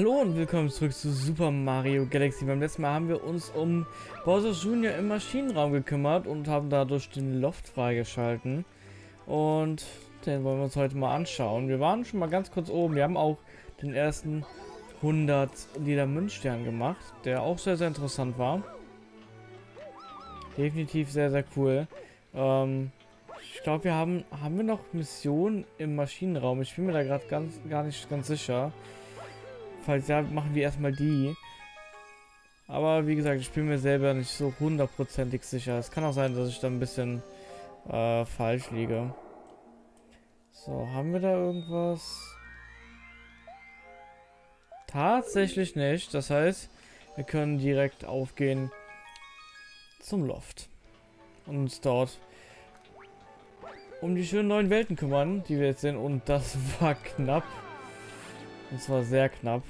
Hallo und willkommen zurück zu Super Mario Galaxy. Beim letzten Mal haben wir uns um Bowser Jr. im Maschinenraum gekümmert und haben dadurch den Loft freigeschalten. Und den wollen wir uns heute mal anschauen. Wir waren schon mal ganz kurz oben. Wir haben auch den ersten 100 Lila Münzstern gemacht, der auch sehr, sehr interessant war. Definitiv sehr, sehr cool. Ähm, ich glaube, wir haben, haben wir noch Missionen im Maschinenraum. Ich bin mir da gerade ganz gar nicht ganz sicher. Falls ja, machen wir erstmal die. Aber wie gesagt, ich bin mir selber nicht so hundertprozentig sicher. Es kann auch sein, dass ich da ein bisschen äh, falsch liege. So, haben wir da irgendwas? Tatsächlich nicht. Das heißt, wir können direkt aufgehen zum Loft. Und uns dort um die schönen neuen Welten kümmern, die wir jetzt sehen. Und das war knapp. Und zwar sehr knapp.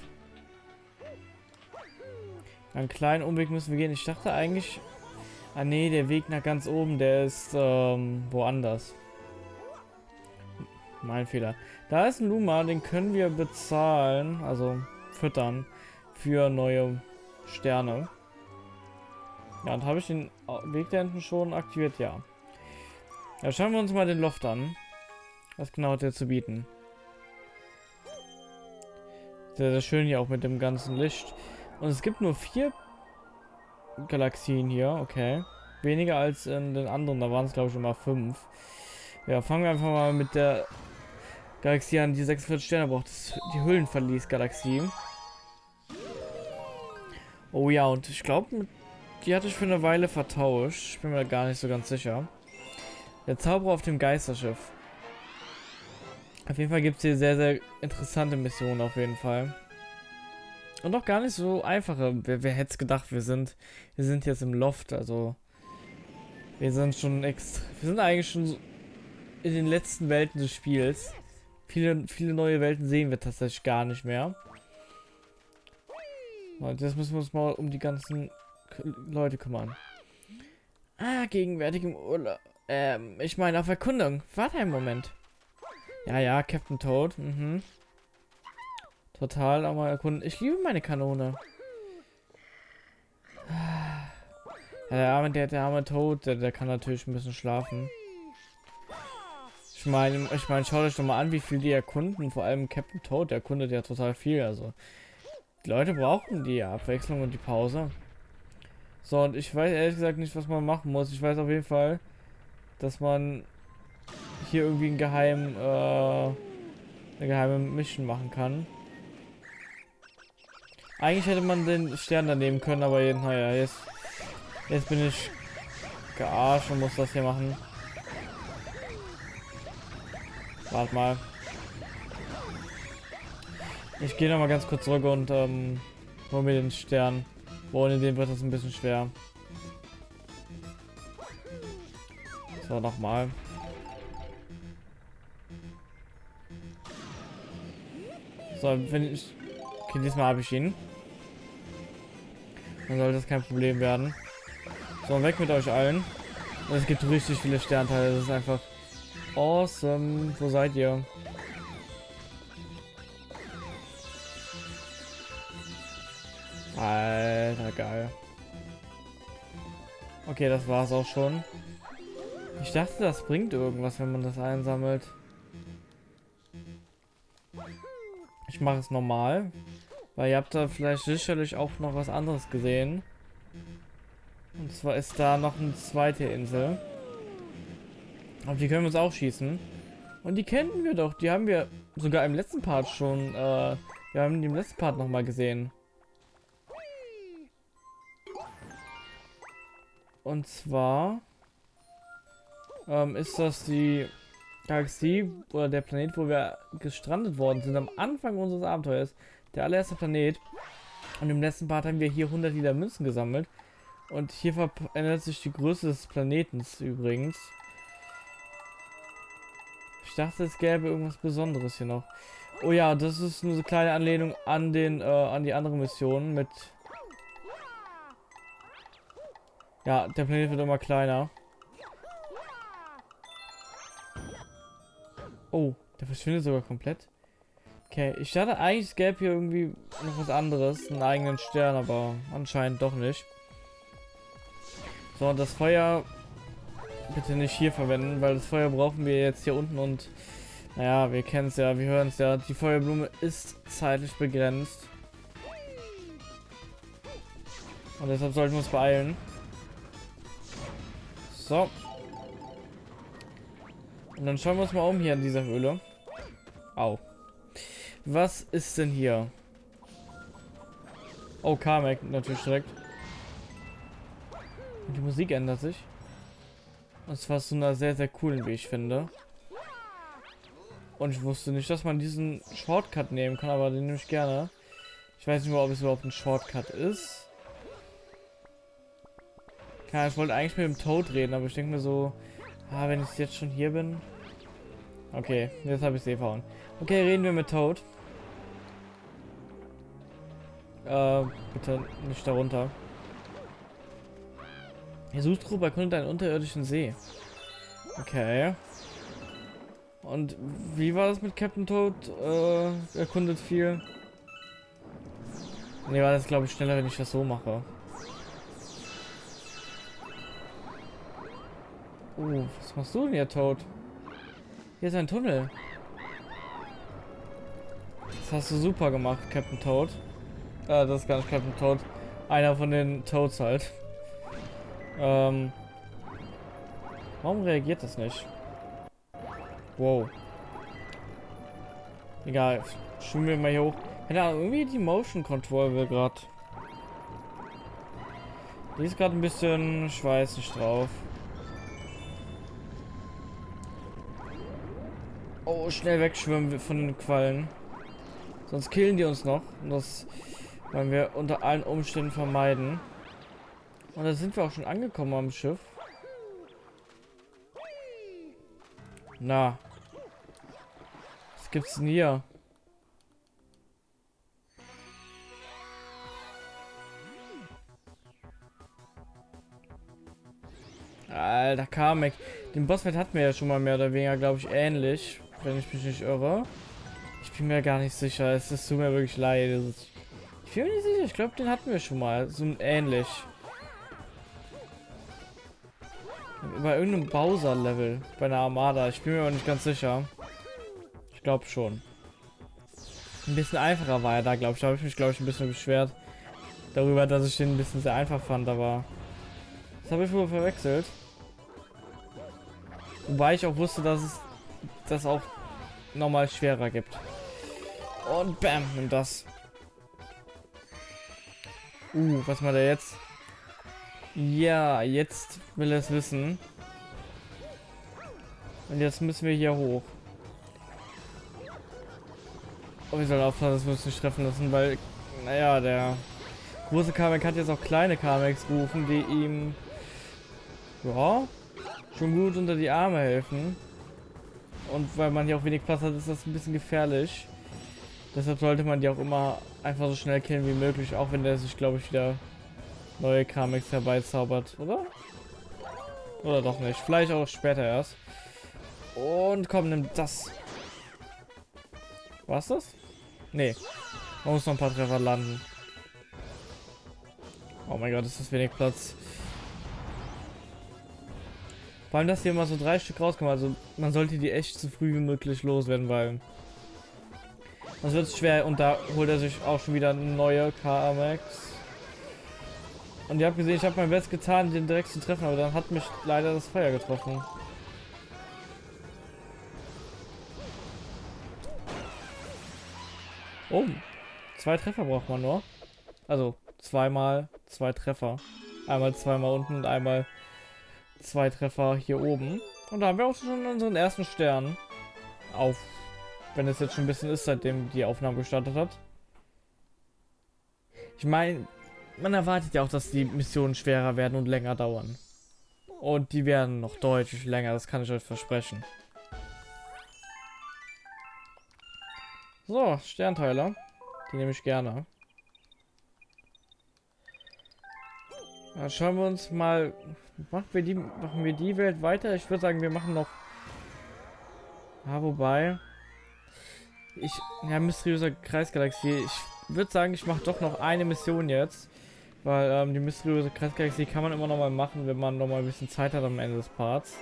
Einen kleinen Umweg müssen wir gehen. Ich dachte eigentlich... Ah nee, der Weg nach ganz oben, der ist ähm, woanders. Mein Fehler. Da ist ein Luma, den können wir bezahlen, also füttern, für neue Sterne. Ja, und habe ich den Weg da hinten schon aktiviert? Ja. Ja, schauen wir uns mal den Loft an. Was genau hat der zu bieten? Sehr, sehr schön hier auch mit dem ganzen Licht. Und es gibt nur vier Galaxien hier, okay. Weniger als in den anderen, da waren es glaube ich immer fünf. Ja, fangen wir einfach mal mit der Galaxie an, die 46 Sterne braucht. Das die Hüllenverlies-Galaxie. Oh ja, und ich glaube, die hatte ich für eine Weile vertauscht. Ich bin mir gar nicht so ganz sicher. Der Zauberer auf dem Geisterschiff. Auf jeden Fall gibt es hier sehr, sehr interessante Missionen auf jeden Fall. Und auch gar nicht so einfache. Wer, wer hätte es gedacht, wir sind, wir sind jetzt im Loft, also wir sind schon extra, wir sind eigentlich schon in den letzten Welten des Spiels. Viele, viele neue Welten sehen wir tatsächlich gar nicht mehr. Und jetzt müssen wir uns mal um die ganzen Leute kümmern. Ah, gegenwärtig im Urlaub. Ähm, ich meine auf Erkundung. Warte einen Moment. Ja, ja, Captain Toad. Mhm. Total auch mal erkunden. Ich liebe meine Kanone. Der arme, der, der arme Tod, der, der kann natürlich ein bisschen schlafen. Ich meine, ich meine, schaut euch doch mal an, wie viel die erkunden. Vor allem Captain Toad, der erkundet ja total viel. Also, die Leute brauchen die Abwechslung und die Pause. So, und ich weiß ehrlich gesagt nicht, was man machen muss. Ich weiß auf jeden Fall, dass man hier irgendwie ein geheim, äh, eine geheime Mission machen kann. Eigentlich hätte man den Stern da nehmen können, aber naja, jetzt, jetzt bin ich gearscht und muss das hier machen. Warte mal. Ich gehe noch mal ganz kurz zurück und ähm, hol mir den Stern. Ohne den wird das ein bisschen schwer. So, nochmal. So, wenn ich Okay, diesmal habe ich ihn. Dann sollte das kein Problem werden. So, weg mit euch allen. Und es gibt richtig viele Sternteile. Das ist einfach awesome. Wo seid ihr? Alter, geil. Okay, das war's auch schon. Ich dachte, das bringt irgendwas, wenn man das einsammelt. Ich mache es normal. Weil ihr habt da vielleicht sicherlich auch noch was anderes gesehen. Und zwar ist da noch eine zweite Insel. Auf die können wir uns auch schießen. Und die kennen wir doch. Die haben wir sogar im letzten Part schon. Äh, wir haben die im letzten Part noch mal gesehen. Und zwar ähm, ist das die Galaxie oder der Planet, wo wir gestrandet worden sind am Anfang unseres Abenteuers. Der allererste Planet. Und im letzten Part haben wir hier 100 Liter Münzen gesammelt. Und hier verändert sich die Größe des Planetens übrigens. Ich dachte, es gäbe irgendwas Besonderes hier noch. Oh ja, das ist nur so eine kleine Anlehnung an den, äh, an die andere Mission mit... Ja, der Planet wird immer kleiner. Oh, der verschwindet sogar komplett. Okay, ich dachte eigentlich, es gäbe hier irgendwie noch was anderes, einen eigenen Stern, aber anscheinend doch nicht. So, und das Feuer bitte nicht hier verwenden, weil das Feuer brauchen wir jetzt hier unten und naja, wir kennen es ja, wir hören es ja, die Feuerblume ist zeitlich begrenzt. Und deshalb sollten wir uns beeilen. So. Und dann schauen wir uns mal um hier in dieser Höhle. Au. Was ist denn hier? Oh, Kamek natürlich direkt. Und die Musik ändert sich. Und zwar zu einer sehr, sehr coolen, wie ich finde. Und ich wusste nicht, dass man diesen Shortcut nehmen kann, aber den nehme ich gerne. Ich weiß nicht mal, ob es überhaupt ein Shortcut ist. Ja, ich wollte eigentlich mit dem Toad reden, aber ich denke mir so, ah, wenn ich jetzt schon hier bin. Okay, jetzt habe ich es eh verhauen. Okay, reden wir mit Toad. Äh, bitte nicht darunter. Ihr Suchgruppe erkundet einen unterirdischen See. Okay. Und wie war das mit Captain Toad? Äh, erkundet viel. Ne, war das glaube ich schneller, wenn ich das so mache. Oh, was machst du denn hier, Toad? Hier ist ein Tunnel. Das hast du super gemacht, Captain Toad. Äh, das ist gar nicht Captain Toad. Einer von den Toads halt. Ähm, warum reagiert das nicht? Wow. Egal. Schwimmen wir mal hier hoch. Keine Ahnung, irgendwie die Motion Control will gerade. Die ist gerade ein bisschen schweißig drauf. Schnell wegschwimmen von den Quallen. Sonst killen die uns noch. Und das wollen wir unter allen Umständen vermeiden. Und da sind wir auch schon angekommen am Schiff. Na. Was gibt's denn hier? Alter, Kamek. Den Bossfight hatten wir ja schon mal mehr oder weniger, glaube ich, ähnlich. Wenn ich mich nicht irre. Ich bin mir gar nicht sicher. Es tut mir wirklich leid. Ich bin mir nicht sicher. Ich glaube, den hatten wir schon mal. So ähnlich. Bei irgendeinem Bowser-Level. Bei einer Armada. Ich bin mir aber nicht ganz sicher. Ich glaube schon. Ein bisschen einfacher war er da, glaube ich. Da habe ich mich, glaube ich, ein bisschen beschwert. Darüber, dass ich den ein bisschen sehr einfach fand, aber... Das habe ich wohl verwechselt. Wobei ich auch wusste, dass es das auch nochmal schwerer gibt. Und bam, nimm das. Uh, was macht er jetzt? Ja, jetzt will er es wissen. Und jetzt müssen wir hier hoch. Oh, wir sollen aufpassen, dass wir uns nicht treffen lassen, weil, naja, der große Kamek hat jetzt auch kleine Kameks gerufen, die ihm, ja, schon gut unter die Arme helfen. Und weil man hier auch wenig Platz hat, ist das ein bisschen gefährlich. Deshalb sollte man die auch immer einfach so schnell killen wie möglich, auch wenn der sich, glaube ich, wieder neue Kamex herbeizaubert, oder? Oder doch nicht. Vielleicht auch später erst. Und komm, nimm das. War's das? Nee. Man muss noch ein paar Treffer landen. Oh mein Gott, ist das wenig Platz. Vor allem, dass hier immer so drei Stück rauskommen. Also man sollte die echt so früh wie möglich loswerden, weil das wird schwer und da holt er sich auch schon wieder neue KMX. Und ihr habt gesehen, ich habe mein Bestes getan, den direkt zu treffen, aber dann hat mich leider das Feuer getroffen. Oh, zwei Treffer braucht man nur. Also zweimal zwei Treffer. Einmal zweimal unten und einmal zwei Treffer hier oben. Und da haben wir auch schon unseren ersten Stern. Auf, wenn es jetzt schon ein bisschen ist, seitdem die Aufnahme gestartet hat. Ich meine, man erwartet ja auch, dass die Missionen schwerer werden und länger dauern. Und die werden noch deutlich länger, das kann ich euch versprechen. So, Sternteiler. Die nehme ich gerne. Ja, schauen wir uns mal. Machen wir die, machen wir die Welt weiter? Ich würde sagen, wir machen noch. Ja, wobei. Ich, ja, mysteriöser Kreisgalaxie. Ich würde sagen, ich mache doch noch eine Mission jetzt. Weil ähm, die mysteriöse Kreisgalaxie kann man immer noch mal machen, wenn man noch mal ein bisschen Zeit hat am Ende des Parts.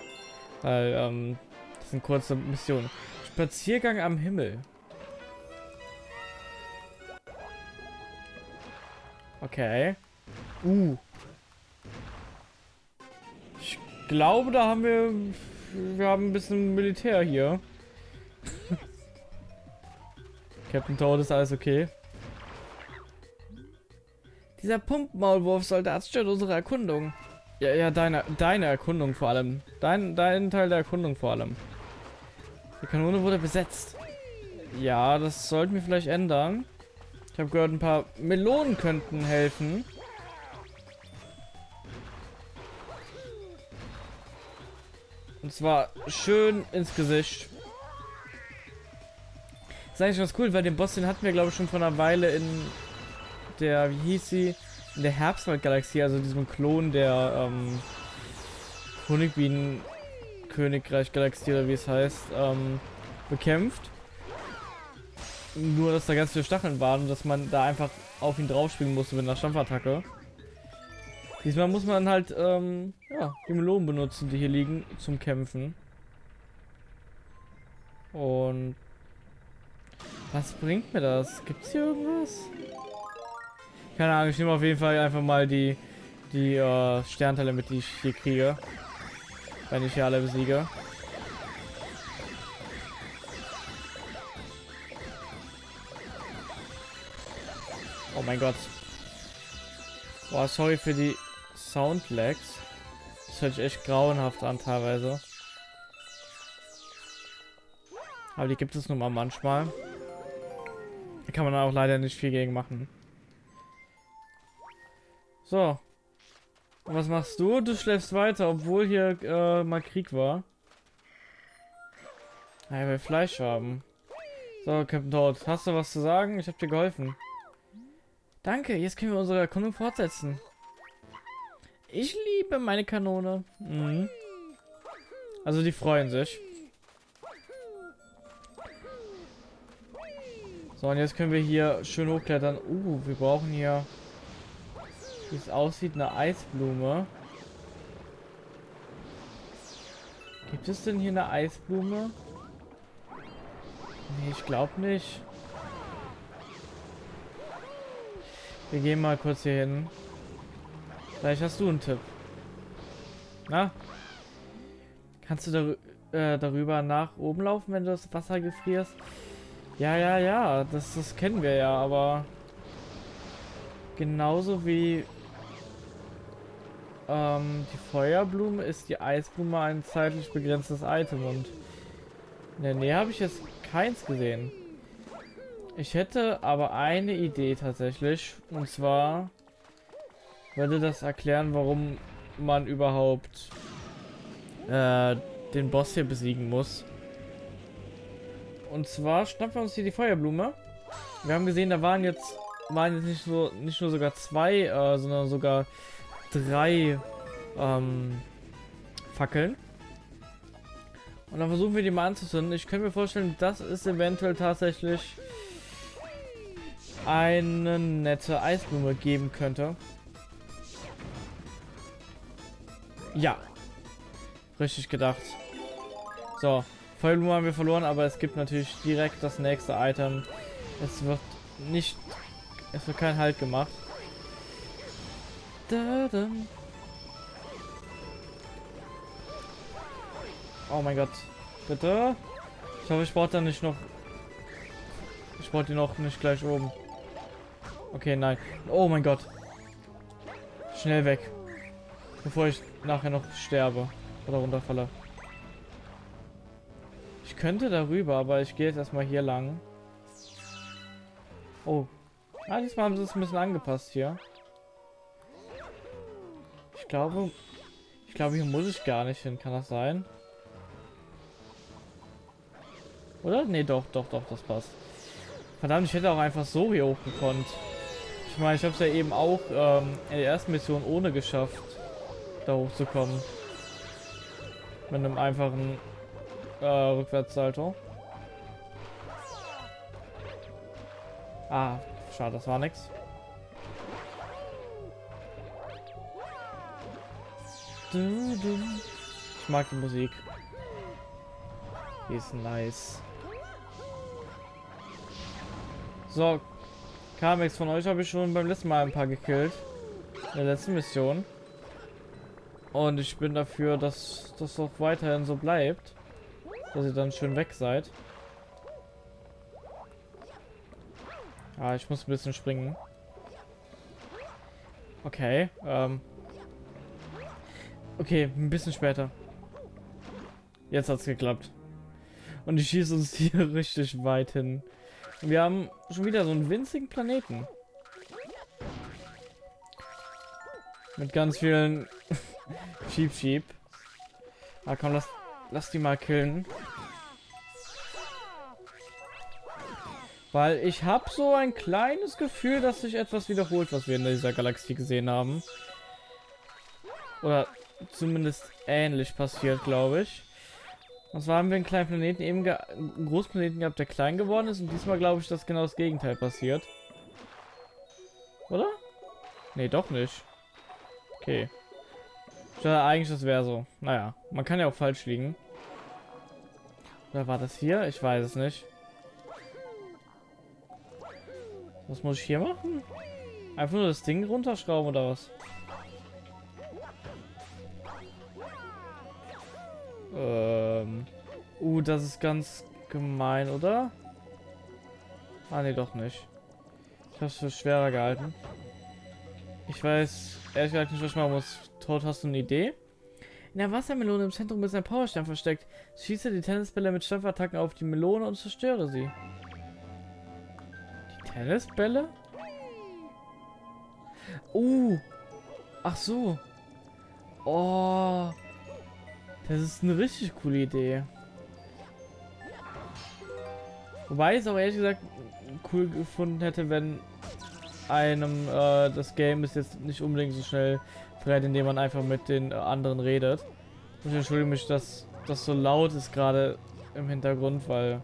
Weil, ähm, das sind kurze Missionen. Spaziergang am Himmel. Okay. Uh. Glaube, da haben wir... Wir haben ein bisschen Militär hier. Captain Toad ist alles okay. Dieser Pumpmaulwurf-Soldat stört unsere Erkundung. Ja, ja, deine, deine Erkundung vor allem. Dein, dein Teil der Erkundung vor allem. Die Kanone wurde besetzt. Ja, das sollten wir vielleicht ändern. Ich habe gehört, ein paar Melonen könnten helfen. Und zwar schön ins Gesicht. Das ist eigentlich ganz cool, weil den Boss, den hatten wir glaube ich schon vor einer Weile in der, wie hieß sie? In der Herbstwald-Galaxie, also diesem Klon der ähm, Honigbienen-Königreich-Galaxie oder wie es heißt, ähm, bekämpft. Nur, dass da ganz viele Stacheln waren und dass man da einfach auf ihn draufspringen musste mit einer Stampfattacke. Diesmal muss man halt, ähm, ja, die Melonen benutzen, die hier liegen, zum Kämpfen. Und was bringt mir das? Gibt's hier irgendwas? Keine Ahnung, ich nehme auf jeden Fall einfach mal die, die äh, Sternteile mit, die ich hier kriege. Wenn ich hier alle besiege. Oh mein Gott. Boah, sorry für die Soundlags. Das hört sich echt grauenhaft an teilweise. Aber die gibt es nun mal manchmal. Da kann man auch leider nicht viel gegen machen. So. Und was machst du? Du schläfst weiter, obwohl hier äh, mal Krieg war. Ja, will Fleisch haben. So, Captain Toad, hast du was zu sagen? Ich habe dir geholfen. Danke, jetzt können wir unsere Erkundung fortsetzen. Ich liebe meine Kanone. Mhm. Also die freuen sich. So, und jetzt können wir hier schön hochklettern. Uh, wir brauchen hier, wie es aussieht, eine Eisblume. Gibt es denn hier eine Eisblume? Nee, ich glaube nicht. Wir gehen mal kurz hier hin. Vielleicht hast du einen Tipp. Na? Kannst du dar äh, darüber nach oben laufen, wenn du das Wasser gefrierst? Ja, ja, ja, das, das kennen wir ja, aber genauso wie ähm, die Feuerblume ist die Eisblume ein zeitlich begrenztes Item und in der Nähe habe ich jetzt keins gesehen. Ich hätte aber eine Idee tatsächlich. Und zwar würde das erklären, warum man überhaupt äh, den Boss hier besiegen muss. Und zwar schnappen wir uns hier die Feuerblume. Wir haben gesehen, da waren jetzt waren jetzt nicht so nicht nur sogar zwei, äh, sondern sogar drei ähm, Fackeln. Und dann versuchen wir die mal anzuzünden. Ich könnte mir vorstellen, das ist eventuell tatsächlich eine nette Eisblume geben könnte. Ja. Richtig gedacht. So. Feuerblume haben wir verloren, aber es gibt natürlich direkt das nächste Item. Es wird nicht... Es wird kein Halt gemacht. Da, da. Oh mein Gott. Bitte? Ich hoffe, ich brauche da nicht noch... Ich brauche die noch nicht gleich oben. Okay, nein. Oh mein Gott. Schnell weg. Bevor ich nachher noch sterbe. Oder runterfalle. Ich könnte darüber, aber ich gehe jetzt erstmal hier lang. Oh. Ah, diesmal haben sie es ein bisschen angepasst hier. Ich glaube... Ich glaube, hier muss ich gar nicht hin. Kann das sein? Oder? Nee, doch, doch, doch, das passt. Verdammt, ich hätte auch einfach so hier hochgekonnt. Ich meine, ich habe es ja eben auch ähm, in der ersten Mission ohne geschafft, da hochzukommen. Mit einem einfachen äh, Rückwärtssalto. Ah, schade, das war nix. Ich mag die Musik. Die ist nice. So, Kamex von euch habe ich schon beim letzten Mal ein paar gekillt. In der letzten Mission. Und ich bin dafür, dass das auch weiterhin so bleibt. Dass ihr dann schön weg seid. Ah, ich muss ein bisschen springen. Okay, ähm. Okay, ein bisschen später. Jetzt hat's geklappt. Und ich schieße uns hier richtig weit hin. Wir haben schon wieder so einen winzigen Planeten. Mit ganz vielen Sheep Sheep. Ah komm, lass, lass die mal killen. Weil ich habe so ein kleines Gefühl, dass sich etwas wiederholt, was wir in dieser Galaxie gesehen haben. Oder zumindest ähnlich passiert, glaube ich. Und zwar haben wir einen kleinen Planeten eben einen Großplaneten gehabt, der klein geworden ist. Und diesmal glaube ich, dass genau das Gegenteil passiert. Oder? Nee, doch nicht. Okay. Dachte eigentlich, das wäre so. Naja, man kann ja auch falsch liegen. Oder war das hier? Ich weiß es nicht. Was muss ich hier machen? Einfach nur das Ding runterschrauben oder was? Ähm. Uh, das ist ganz gemein, oder? Ah, nee, doch nicht. Ich habe es für schwerer gehalten. Ich weiß ehrlich gesagt nicht, was ich machen muss. Tod, hast du eine Idee? In der Wassermelone im Zentrum ist ein Powerstern versteckt. Schieße die Tennisbälle mit Stoffattacken auf die Melone und zerstöre sie. Die Tennisbälle? Uh. Ach so. Oh. Das ist eine richtig coole Idee. Wobei ich es auch ehrlich gesagt cool gefunden hätte, wenn einem äh, das Game ist jetzt nicht unbedingt so schnell verrät, indem man einfach mit den anderen redet. Ich entschuldige mich, dass das so laut ist gerade im Hintergrund, weil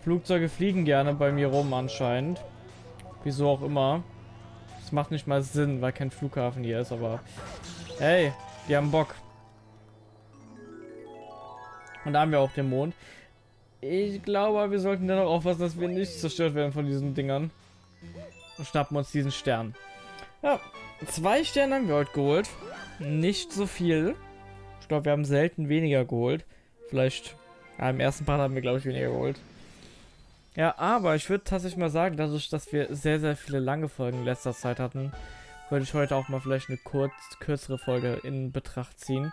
Flugzeuge fliegen gerne bei mir rum anscheinend. Wieso auch immer. Das macht nicht mal Sinn, weil kein Flughafen hier ist, aber hey, die haben Bock. Und da haben wir auch den Mond. Ich glaube, wir sollten dann auch aufpassen, dass wir nicht zerstört werden von diesen Dingern. Und schnappen uns diesen Stern. Ja, zwei Sterne haben wir heute geholt. Nicht so viel. Ich glaube, wir haben selten weniger geholt. Vielleicht, ja, im ersten Part haben wir, glaube ich, weniger geholt. Ja, aber ich würde tatsächlich mal sagen, dadurch, dass wir sehr, sehr viele lange Folgen in letzter Zeit hatten, würde ich heute auch mal vielleicht eine kurz, kürzere Folge in Betracht ziehen.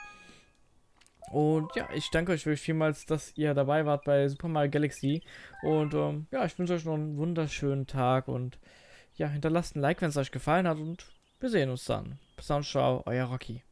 Und ja, ich danke euch wirklich vielmals, dass ihr dabei wart bei Super Mario Galaxy. Und ähm, ja, ich wünsche euch noch einen wunderschönen Tag und ja, hinterlasst ein Like, wenn es euch gefallen hat und wir sehen uns dann. Bis dann, ciao, euer Rocky.